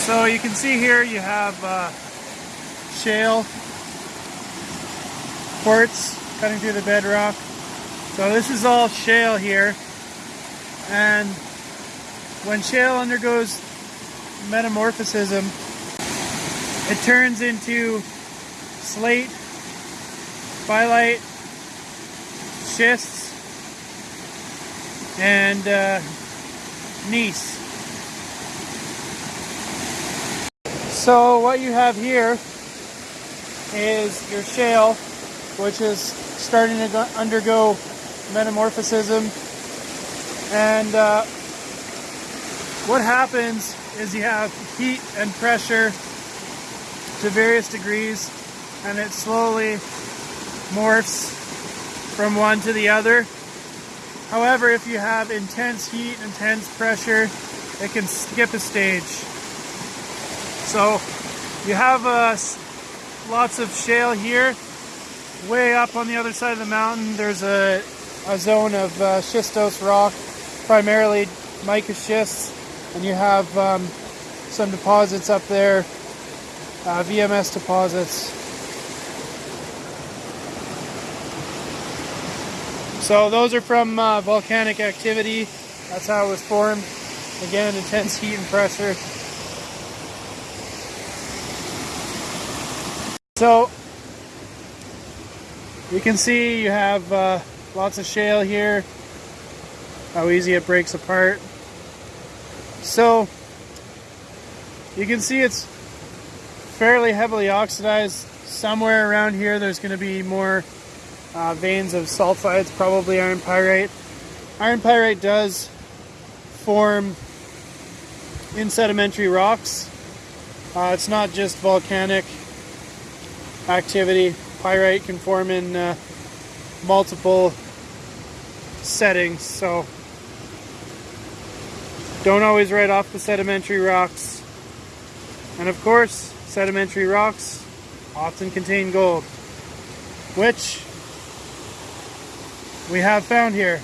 So you can see here you have uh, shale quartz cutting through the bedrock. So this is all shale here. And when shale undergoes metamorphism, it turns into slate, phyllite, schists, and uh, gneiss. So what you have here is your shale, which is starting to undergo metamorphism. And uh, what happens is you have heat and pressure to various degrees, and it slowly morphs from one to the other. However, if you have intense heat, intense pressure, it can skip a stage. So you have uh, lots of shale here. Way up on the other side of the mountain, there's a, a zone of uh, schistose rock, primarily mica schists, and you have um, some deposits up there, uh, VMS deposits. So those are from uh, volcanic activity. That's how it was formed. Again, intense heat and pressure. So you can see you have uh, lots of shale here, how easy it breaks apart. So you can see it's fairly heavily oxidized. Somewhere around here there's going to be more uh, veins of sulfides, probably iron pyrite. Iron pyrite does form in sedimentary rocks. Uh, it's not just volcanic activity. Pyrite can form in uh, multiple settings, so don't always write off the sedimentary rocks. And of course, sedimentary rocks often contain gold, which we have found here.